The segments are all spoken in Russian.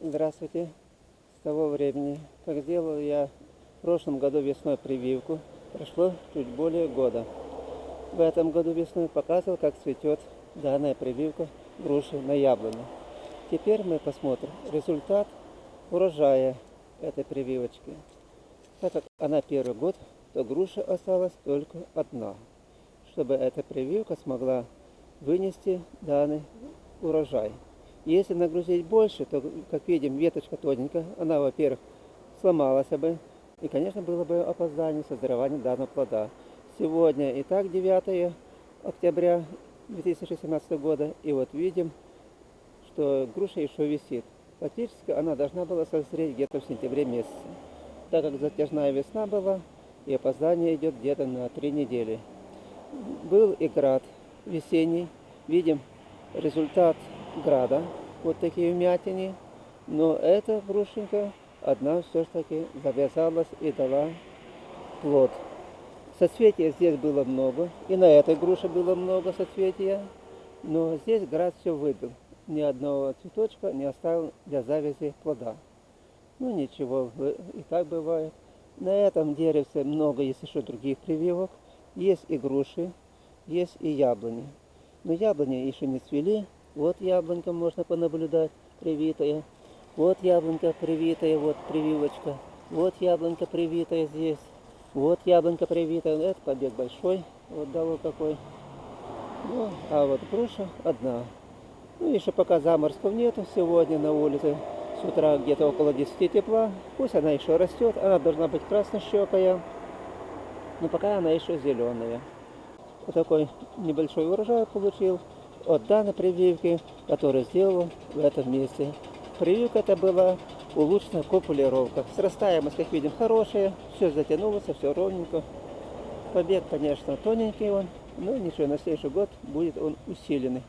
Здравствуйте. С того времени, как сделал я в прошлом году весной прививку, прошло чуть более года. В этом году весной показывал, как цветет данная прививка груши на яблоне. Теперь мы посмотрим результат урожая этой прививочки. Так как она первый год, то груша осталась только одна, чтобы эта прививка смогла вынести данный урожай. Если нагрузить больше, то, как видим, веточка тоненькая, она, во-первых, сломалась бы, и, конечно, было бы опоздание созревания данного плода. Сегодня и так 9 октября 2016 года, и вот видим, что груша еще висит. Фактически она должна была созреть где-то в сентябре месяце. Так как затяжная весна была, и опоздание идет где-то на три недели. Был и град весенний. Видим результат града. Вот такие вмятины. Но эта грушенька одна все-таки завязалась и дала плод. Соцветия здесь было много. И на этой груше было много соцветия. Но здесь град все выбил. Ни одного цветочка не оставил для завязи плода. Ну ничего, и так бывает. На этом деревце много есть еще других прививок. Есть и груши, есть и яблони. Но яблони еще не цвели. Вот яблонька можно понаблюдать, привитая. Вот яблонька привитая, вот прививочка. Вот яблонька привитая здесь. Вот яблонька привитая. Это побег большой. Вот дало какой. Ну, а вот груша одна. Ну, еще пока заморозков нету сегодня на улице. С утра где-то около 10 тепла. Пусть она еще растет. Она должна быть краснощекая. Но пока она еще зеленая. Вот такой небольшой урожай получил от данной прививки, которую сделал в этом месте. Прививка это была улучшенная копулировка. Срастаемость, как видим, хорошая, все затянулось, все ровненько. Побег, конечно, тоненький он, но ничего, на следующий год будет он усиленный.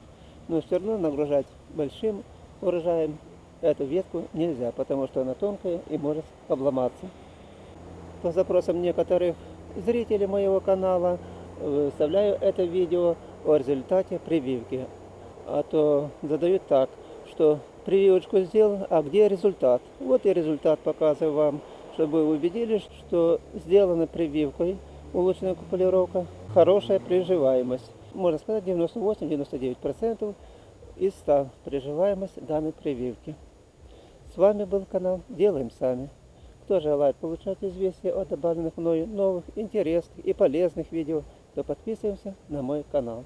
Но все равно нагружать большим урожаем эту ветку нельзя, потому что она тонкая и может обломаться. По запросам некоторых зрителей моего канала выставляю это видео о результате прививки. А то задают так, что прививочку сделал, а где результат? Вот и результат показываю вам, чтобы вы убедились, что сделана прививкой, улучшенная купулировка, хорошая приживаемость. Можно сказать 98-99% из 100 приживаемость данной прививки. С вами был канал Делаем Сами. Кто желает получать известия о добавленных мною новых, интересных и полезных видео, то подписываемся на мой канал.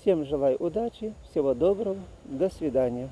Всем желаю удачи, всего доброго, до свидания.